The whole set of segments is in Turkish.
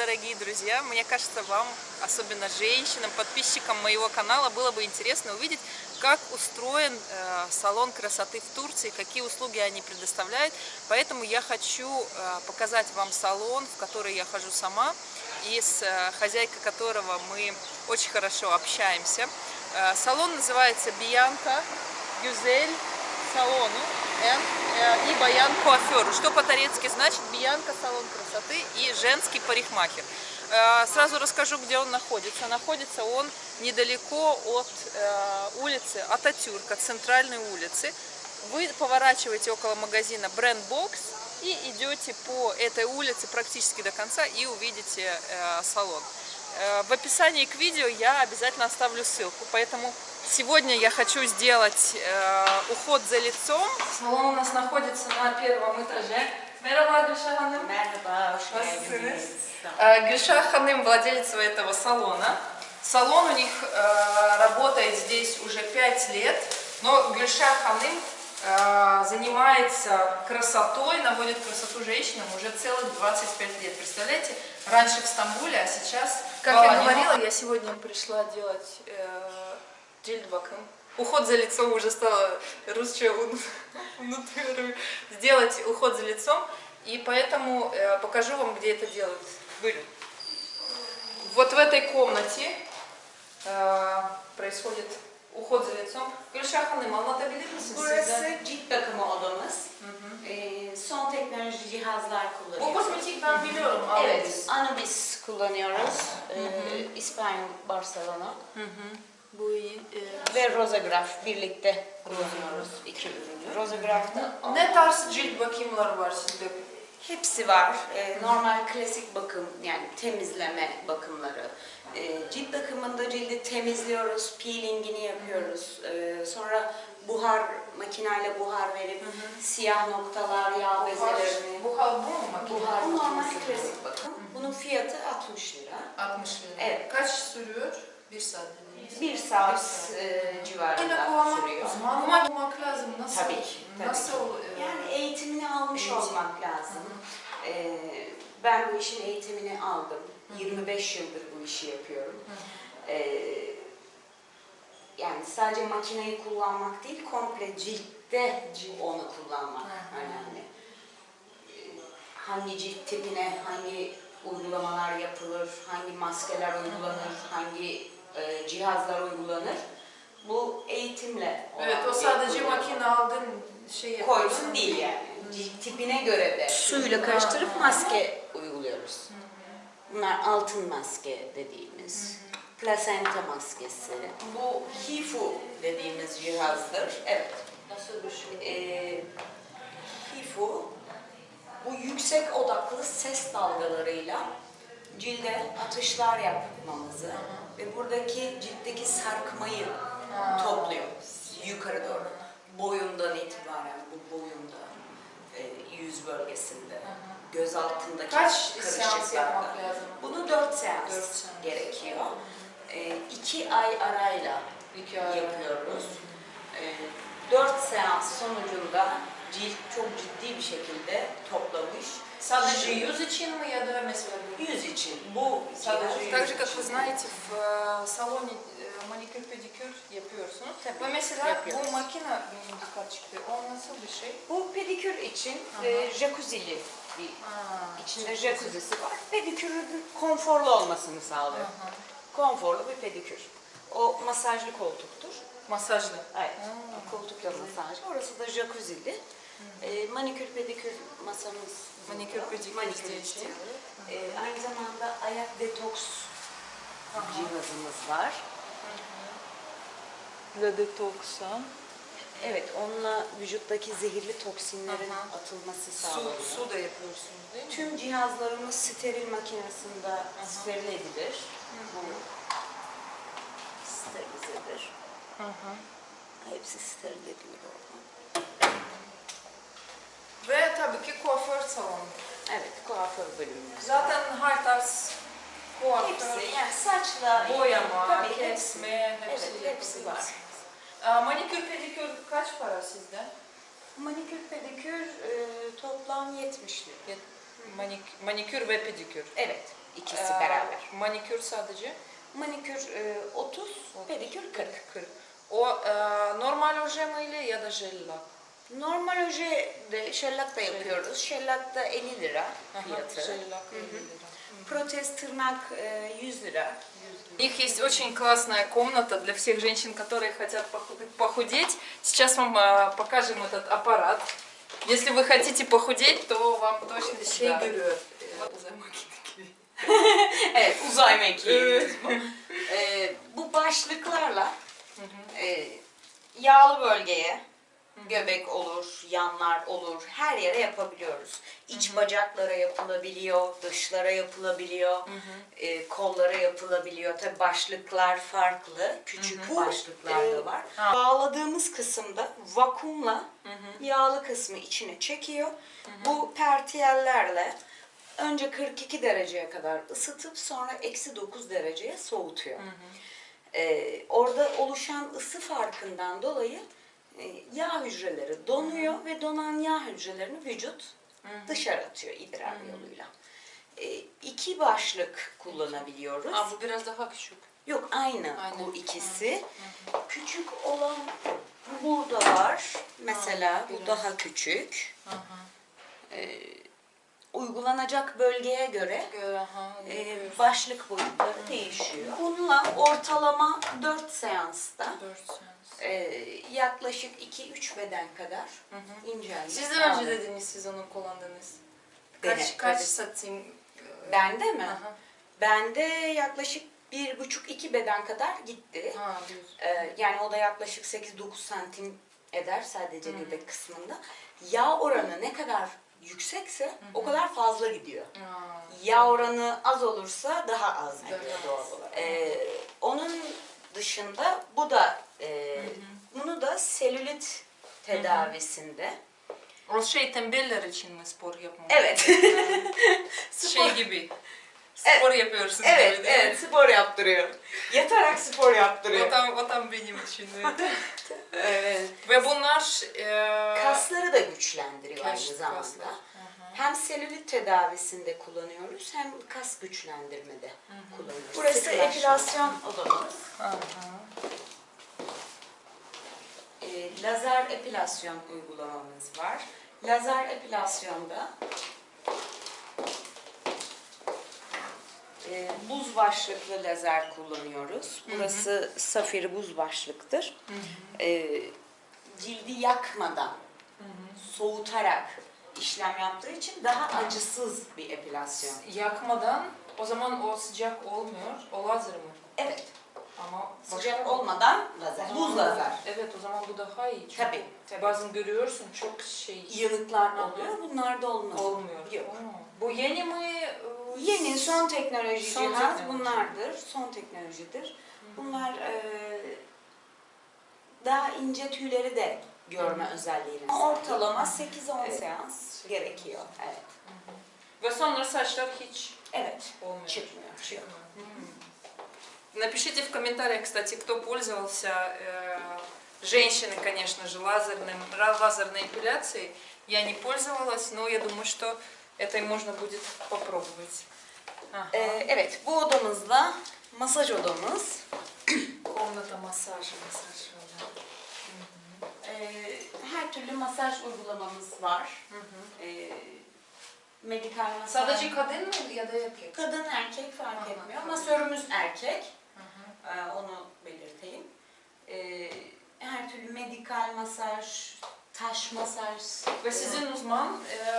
дорогие друзья! Мне кажется, вам, особенно женщинам, подписчикам моего канала, было бы интересно увидеть, как устроен э, салон красоты в Турции, какие услуги они предоставляют. Поэтому я хочу э, показать вам салон, в который я хожу сама, и с э, хозяйкой которого мы очень хорошо общаемся. Э, салон называется Бианка Гюзель салону э, и Баян Куафер. Что по-турецки значит Биянка салон красоты и женский парикмахер. Э, сразу расскажу, где он находится. Находится он недалеко от э, улицы Ататюрка, центральной улицы. Вы поворачиваете около магазина Brand Box и идете по этой улице практически до конца и увидите салон. В описании к видео я обязательно оставлю ссылку, поэтому Сегодня я хочу сделать э, уход за лицом. Салон у нас находится на первом этаже. Hoş Nasılsınız? geldiniz. Э, Ханым, владелица этого салона. Салон у них э, работает здесь уже 5 лет, но Ханым э, занимается красотой, наводит красоту женщинам уже целых 25 лет. Представляете, раньше в Стамбуле, а сейчас... Как я говорила, я сегодня пришла делать... Э, Cilt bakım. Уход за лицом уже стало русское. Сделать уход за лицом. И поэтому э, покажу вам, где это делают. Были. Вот в этой комнате э, происходит уход за лицом. Gülşah Hanım anlatabilir misiniz? Burası cilt bakımı odamız. Ee, son teknoloji cihazlar Bu kozmetik ben biliyorum. Evet, Anubis kullanıyoruz. İspanyol Barcelona. Bu. Ee, Ve Rosagraf birlikte kullanıyoruz iki ürünü. Rosagraf'ta Ne tarz cilt bakımları var sizde? hepsi var. Ee, normal klasik bakım yani temizleme bakımları. Ee, cilt bakımında cildi temizliyoruz, peelingini yapıyoruz. Ee, sonra buhar makineyle buhar verip siyah noktalar, yağ bezelerini Buhar bu mu makine? Buhar bu normal klasik bakım. Bunun fiyatı 60 lira. 60 lira. Evet. Kaç sürüyor? Bir saat Bir saat e, Yine civarında kullanmak, sürüyor. uzman olmak lazım. Nasıl? Tabii ki, tabii Nasıl? e, Yani eğitimini almış Eğitim. olmak lazım. Ee, ben bu işin eğitimini aldım. 25 yıldır bu işi yapıyorum. Ee, yani sadece makineyi kullanmak değil, komple ciltte onu kullanmak önemli. Ee, hangi cilt tipine hangi uygulamalar yapılır, hangi maskeler uygulanır, hangi e, cihazlar uygulanır. Bu eğitimle Evet, o sadece makine aldın şey yapıyorsun. koysun değil yani. Cilt tipine göre de suyla karıştırıp maske uyguluyoruz. Bunlar altın maske dediğimiz, plasenta maskesi. Bu HIFU dediğimiz cihazdır. Evet. Nasıl bir şey? Ee, HIFU bu yüksek odaklı ses dalgalarıyla cilde atışlar yapmamızı ve buradaki ciltteki sarkmayı topluyor yukarı doğru. Boyundan itibaren bu boyunda, e, yüz bölgesinde, göz altındaki Kaç seans yapmak lazım? Bunu dört seans, Dört seans. gerekiyor. E, iki ay arayla İki ay. yapıyoruz. E, dört seans sonucunda cilt çok ciddi bir şekilde toplamış. Sadece yüz için mi ya da mesela bu? Yüz için bu Sadece cihaz так yüz же, как вы için. знаете, в э, салоне э, маникюр, педикюр yapıyorsunuz. Tabii, Ve mesela yapıyoruz. bu makine benim dikkat çıktı. O nasıl bir şey? Bu pedikür için e, jacuzzi'li bir Aa, İçinde jacuzzi'si var. Pedikürün konforlu olmasını sağlıyor. Konforlu bir pedikür. O masajlı koltuktur. Masajlı. Evet. Koltukla masajlı. Orası da jacuzzi'li. E, manikür pedikür masamız. Manikür pedikür manikür için. E, aynı zamanda ayak detoks cihazımız var. La detoksa. Evet, onunla vücuttaki zehirli toksinlerin Aha. atılması sağlanıyor. Su, su da yapıyorsunuz değil mi? Tüm cihazlarımız steril makinesinde Aha. steril edilir. Hı sterilizedir. Hepsi steril edilir orada. Ve tabii ki kuaför salonu. Evet, kuaför bölümümüz. Zaten her tarz kuaför, Hepsi, yani saçla, boyama, tabii hepsi. kesme, hepsi, Evet, hepsi var. Aa, manikür, pedikür kaç para sizde? Manikür, pedikür e, toplam 70 lira. Manik, manikür ve pedikür. Evet, ikisi Ee, beraber. Manikür sadece Manikür e, 30, pedikür 40. 40. O e, normal oje ile ya da jella? Normal oje de şellak da yapıyoruz. Şellak da 50 lira fiyatı. Jella 50 lira. Tırnak e, 100 lira. У них есть очень классная комната для всех женщин, которые хотят поху- похудеть. Сейчас вам э, покажем этот аппарат. Если вы хотите похудеть, то вам точно şey Да. görüyor. Ee, uzay makinesi gibi. evet, uzay. E, bu başlıklarla e, yağlı bölgeye, göbek olur, yanlar olur, her yere yapabiliyoruz. İç bacaklara yapılabiliyor, dışlara yapılabiliyor, e, kollara yapılabiliyor. Tabi başlıklar farklı, küçük başlıklar da var. Ha. Bağladığımız kısımda vakumla yağlı kısmı içine çekiyor. Bu pertiyellerle önce 42 dereceye kadar ısıtıp sonra eksi 9 dereceye soğutuyor. Ee, orada oluşan ısı farkından dolayı yağ hücreleri donuyor ve donan yağ hücrelerini vücut dışarı atıyor idrar yoluyla. E, iki başlık kullanabiliyoruz. Aa, bu biraz daha küçük. Yok aynı, Aynı. bu ikisi. Küçük olan burada var. Mesela Ha, bu daha küçük. Aha. Uygulanacak bölgeye göre e, başlık boyutları değişiyor. Bununla ortalama 4 seansta Dört seans. e, yaklaşık 2-3 beden kadar incelme Sizden önce sağlanıyor. dediniz siz onu kullandınız. Dene, Kaç, kaç tabii. santim? e, Bende mi? Aha. Bende yaklaşık 1,5-2 beden kadar gitti. Ha, bir. Ee, yani o da yaklaşık 8-9 santim eder sadece göbek kısmında. Yağ oranı ne kadar yüksekse o kadar fazla gidiyor. Aa, Yağ oranı az olursa daha az gidiyor Daha doğal olarak. Ee, onun dışında bu da e, bunu da selülit tedavisinde. O şey tembeller için mi spor yapmak? Evet. Şey gibi. Spor evet, gibi değil mi? evet spor yaptırıyor. Yatarak spor O yaptırıyor. tam, o tam benim için. evet. Evet. Ve bunlar e, Kasları da güçlendiriyor kas- aynı zamanda. kaslar. Hem selülit tedavisinde kullanıyoruz hem kas güçlendirmede kullanıyoruz. Burası epilasyon odamız. Ee, lazer epilasyon uygulamamız var. Lazer epilasyonda e, buz başlıklı lazer kullanıyoruz. Burası safir buz başlıktır. Ee, cildi yakmadan, soğutarak işlem yaptığı için daha acısız bir epilasyon. Yakmadan o zaman o sıcak olmuyor. O lazer mi? Evet, Ama sıcak olmadan lazer, buz lazer. Evet o zaman bu daha iyi. Çünkü Tabii, tabii. Bazen görüyorsun çok şey Yanıklar oluyor, bunlar da olmaz. olmuyor. Yok. Bu yeni mi? e, Yeni son teknoloji Son cihaz teknoloji. bunlardır. Son teknolojidir. Bunlar e, daha ince tüyleri de görme özelliğine sahip. Ortalama 8-10 Evet. seans gerekiyor. Evet. Ve sonra saçlar hiç Evet. olmuyor. Çıkmıyor. Çıkıyor. Напишите в комментариях, кстати, кто пользовался э, женщины, конечно же, лазерным, ра- лазерной эпиляцией. Я не пользовалась, но я думаю, что это и можно будет попробовать. Ага. E, evet, bu odamızda masaj odamız. Комната массажа, массаж. да. E, her türlü masaj uygulamamız var. E, medikal masaj. Sadece kadın mı ya da erkek? Kadın erkek fark Aha, etmiyor. kadın. Masörümüz erkek. Ee, onu belirteyim. Ee, her türlü medikal masaj, taş masaj. Ve sizin uzman e, e,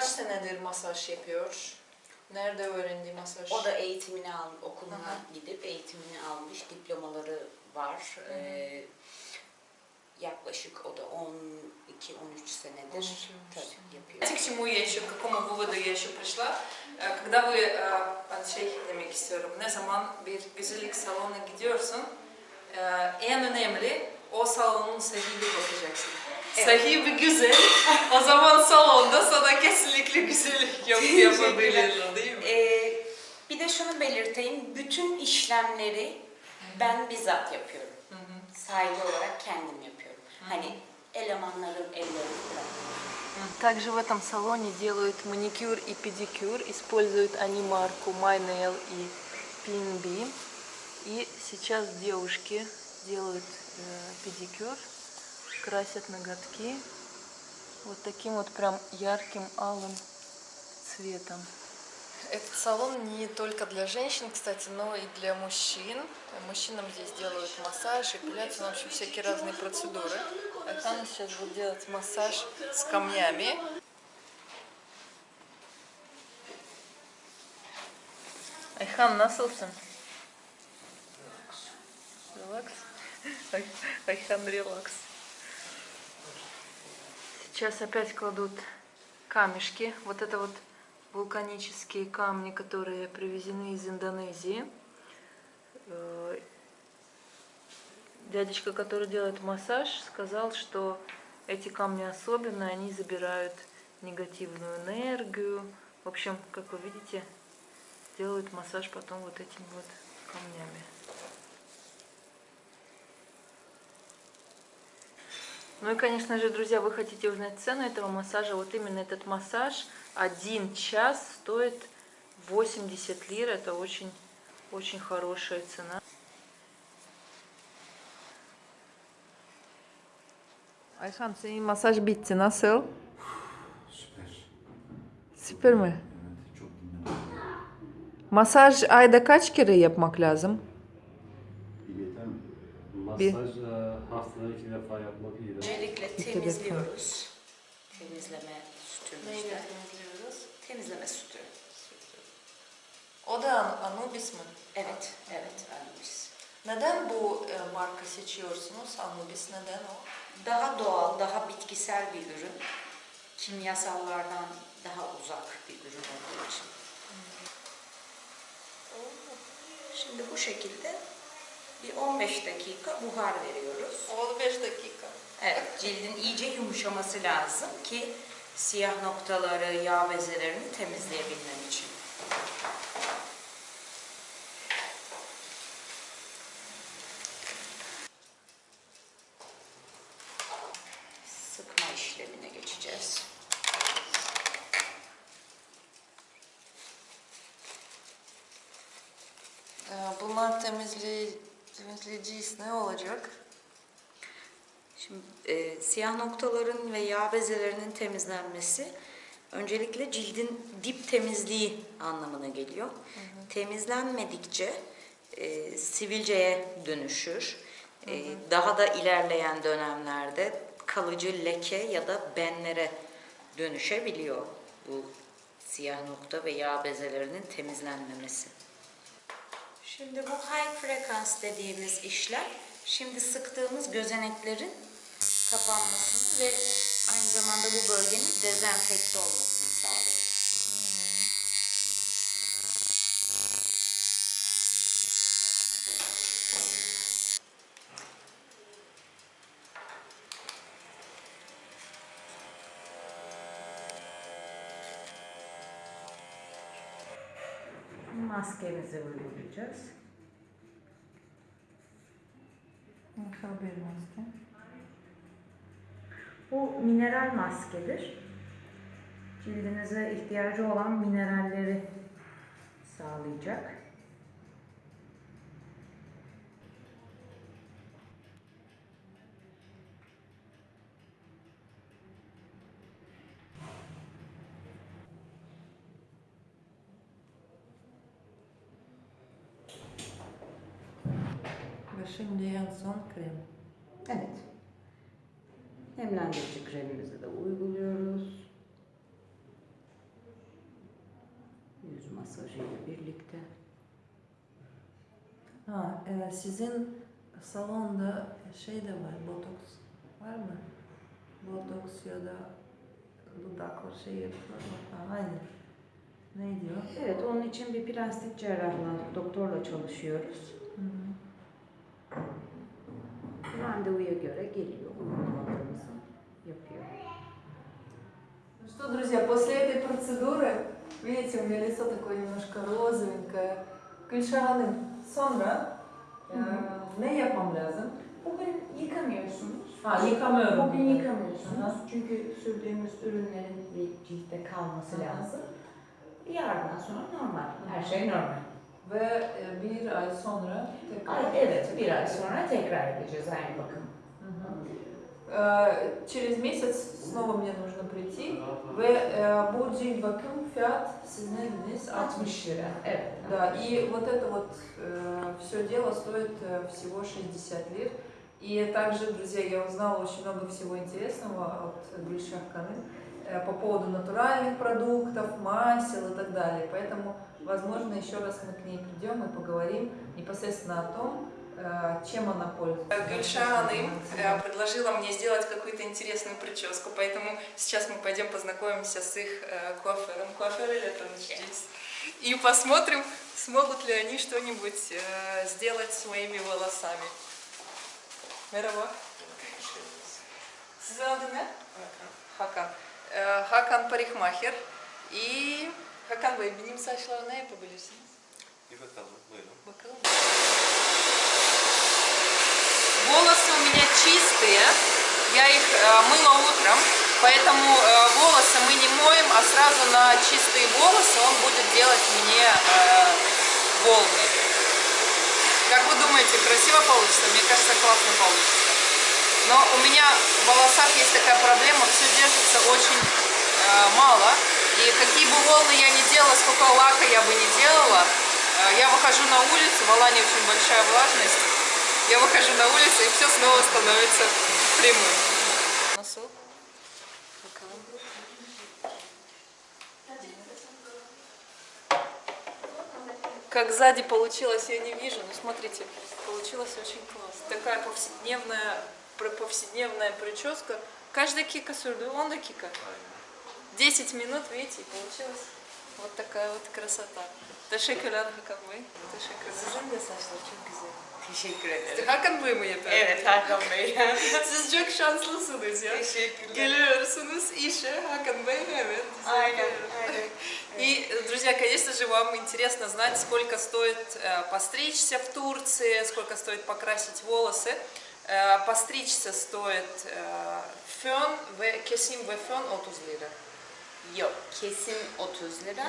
kaç senedir masaj yapıyor? Nerede öğrendi masaj? O da eğitimini al, okuluna Aha. gidip eğitimini almış, diplomaları var. Ee, yaklaşık o da 12-13 senedir 13 tabii, sene. yapıyor. Знаете, к чему я еще, к какому выводу я еще пришла? Ee, Когда вы, e, şey demek istiyorum, ne zaman bir güzellik salonuna gidiyorsun, e, en önemli o salonun sahibi bakacaksın. Evet. Sahibi güzel, o zaman salonda sana kesinlikle güzellik yap yapabilirler değil mi? Ee, bir de şunu belirteyim, bütün işlemleri ben bizzat yapıyorum. Sahibi olarak kendim yapıyorum. Hani elemanların ellerini bırakmıyorum. Также в этом салоне делают маникюр и педикюр. Используют они марку My Nail и PNB. И сейчас девушки делают э, педикюр, красят ноготки вот таким вот прям ярким алым цветом. Этот салон не только для женщин, кстати, но и для мужчин. Мужчинам здесь делают массаж, эпиляцию, ну, в общем, всякие разные процедуры. Айхан сейчас будет делать массаж с камнями. Ayhan nasılsın? Relax. Ай- Ayhan релакс. Сейчас опять кладут камешки. Вот это вот вулканические камни, которые привезены из Индонезии. Э, Дядечка, который делает массаж, сказал, что эти камни особенные, они забирают негативную энергию. В общем, как вы видите, делают массаж потом вот этими вот камнями. Ну и, конечно же, друзья, вы хотите узнать цену этого массажа. Вот именно этот массаж один час стоит 80 лир. Это очень, очень хорошая цена. Ayhan senin masaj bitti. Nasıl? Süper. Süper mi? Evet, çok dinlendim. Masaj ayda kaç kere yapmak lazım? Bir yeter mi? Bir. Masaj haftada iki defa yapmak iyidir. Öncelikle temizliyoruz. Temizleme sütümüzde. temizliyoruz? Temizleme sütü. O da Anubis mi? Evet, evet Anubis. Neden bu e, marka seçiyorsunuz? Anubis neden o? Daha doğal, daha bitkisel bir ürün. Kimyasallardan daha uzak bir ürün olduğu için. Şimdi bu şekilde 15 dakika buhar veriyoruz. 15 dakika. Evet, cildin iyice yumuşaması lazım ki siyah noktaları, yağ bezelerini temizleyebilmem için. Temizleyeceğiz. Ne olacak? Şimdi e, siyah noktaların ve yağ bezelerinin temizlenmesi öncelikle cildin dip temizliği anlamına geliyor. Temizlenmedikçe e, sivilceye dönüşür. E, daha da ilerleyen dönemlerde kalıcı leke ya da benlere dönüşebiliyor bu siyah nokta ve yağ bezelerinin temizlenmemesi. Şimdi bu high frekans dediğimiz işlem, şimdi sıktığımız gözeneklerin kapanmasını ve aynı zamanda bu bölgenin dezenfekte olmasını sağlıyor. Maskemizi uygulayacağız. Nasıl bir maske? Bu mineral maskedir. Cildinize ihtiyacı olan mineralleri sağlayacak. Ve şimdi en son krem. Evet. Nemlendirici kremimizi de uyguluyoruz. Yüz masajı ile birlikte. Ha, e, sizin salonda şey de var, botoks var mı? Botoks ya da dudakla şey yapıyorlar. Ha, aynı. Ne diyor? Evet, onun için bir plastik cerrahla, doktorla çalışıyoruz. Hı hı. Randevuya göre geliyor, uygulamalarımızı yapıyor. Ну что, друзья, после этой процедуры, видите, у меня лицо такое немножко розовенькое, Gülşah Sonra e, ne yapmam lazım? Bugün yıkamıyorsunuz. Ha yıkama ürünü. Bugün yıkamıyorsunuz çünkü sürdüğümüz ürünlerin bir ciltte kalması Hı hı. lazım. Yarından sonra normal, her şey normal. Ve e, bir ay sonra tekrar... Ay, evet, bir ay sonra tekrar edeceğiz aynı bakım. Э, Через месяц снова мне нужно прийти ve e, bu cilt bakım fiyat siz ne dediniz? 60 lira, evet. Да, и вот это вот все дело стоит э, всего 60 лир. И также, друзья, я узнала очень много всего интересного от Гульшах Каны э, по поводу натуральных продуктов, масел и так далее. Поэтому, возможно, еще раз мы к ней придем и поговорим непосредственно о том, э, чем она пользуется. Гульшаным э, предложила мне сделать какую-то интересную прическу, поэтому сейчас мы пойдем познакомимся с их э, куафером. Куафер или это здесь? И посмотрим, смогут ли они что-нибудь сделать с моими волосами. Merhaba. Sizin adı ne? Hakan. Ee, Hakan Parikmacher. И Hakan Bey benim saçları ne yapabilirsiniz? Bir bakalım, buyurun. Bakalım. Волосы у меня чистые, я их э, мыла утром, поэтому э, волосы мы не моем, а сразу на чистые волосы он будет делать мне э, волны. Как вы думаете, красиво получится? Мне кажется, классно получится. Но у меня в волосах есть такая проблема, все держится очень э, мало. И какие бы волны я ни делала, сколько лака я бы не делала, э, я выхожу на улицу, в Алане очень большая влажность, я выхожу на улицу и все снова становится прямым. Носок. Как сзади получилось, я не вижу, но смотрите, получилось очень классно. Такая повседневная, повседневная прическа. Каждая кика sürdü, он да кика. 10 минут, видите, и получилась вот такая вот красота. Teşekkürler Hakan Bey. Teşekkürler. Sizin de saçlar çok güzel. Teşekkür ederim. Hakan Bey mi yapıyor? Evet Hakan Bey. Siz çok şanslısınız ya. Teşekkürler. Geliyorsunuz işe, Hakan Bey, evet. Aynen, aynen. И, друзья, конечно же, вам интересно знать, сколько стоит э, постричься в Турции, сколько стоит покрасить волосы. Э, постричься стоит э, ve kesim ve fön 30 lira. Yok, kesim 30 lira,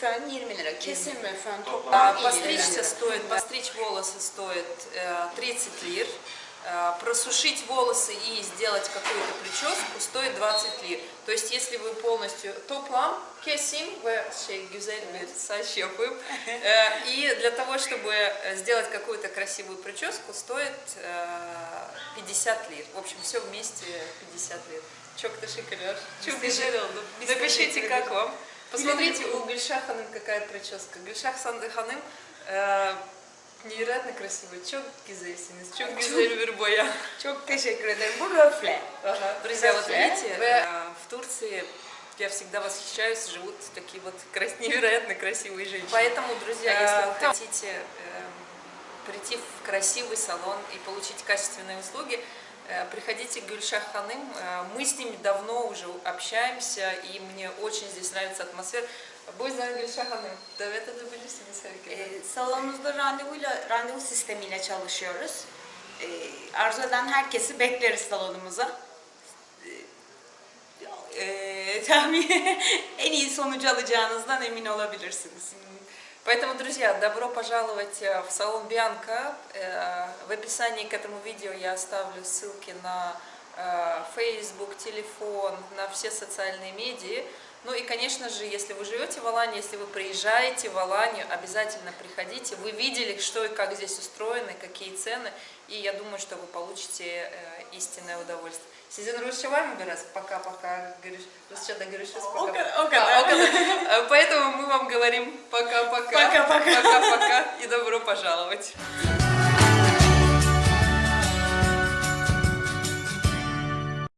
fön 20 lira. Kesim ve fön toplam 50 Постричься lira. стоит, постричь волосы стоит э, 30 лир. Э, Просушить волосы и сделать какую-то прическу стоит 20 лир. То есть, если вы полностью güzel bir saç yapıp э, и для того, чтобы э, сделать какую-то красивую прическу, стоит э, 50 лир. В общем, все вместе 50 лир. Çok teşekkürler. Çok güzel oldu. Напишите, как вам. Посмотрите, у Гульшах Ханым какая прическа. Гульшах Санды Ханым э, невероятно. Çok güzel bir boya. Çok teşekkür ederim. Bu röfle. Ага. Друзья, вот видите, э, в Турции я всегда восхищаюсь, живут такие вот невероятно красивые женщины. Поэтому, друзья, если вы хотите эм, прийти в красивый салон и получить качественные услуги, э, приходите к Гюльшах Ханым. Э, Мы с ними давно уже общаемся, и мне очень здесь нравится атмосфера. Bu yüzden Gülşah Hanım, davet edebilirsiniz herkese. Ee, salonumuzda randevuyla, randevu sistemiyle çalışıyoruz. Ee, arzu eden herkesi bekleriz salonumuza. Ee, tabii en iyi sonucu alacağınızdan emin olabilirsiniz. Поэтому, друзья, добро пожаловать э, в салон Бианка. Э, В описании к этому видео я оставлю ссылки на э, Facebook, телефон, на все социальные медиа. Ну и, конечно же, если вы живете в Алании, если вы приезжаете в Аланию, обязательно приходите. Вы видели, что и как здесь устроено, какие цены. И я думаю, что вы получите э, истинное удовольствие. Var mı biraz? Пока-пока. Görüşürüz. O Пока. А, когда- Поэтому мы вам говорим пока-пока. Пока-пока. Пока-пока и добро пожаловать.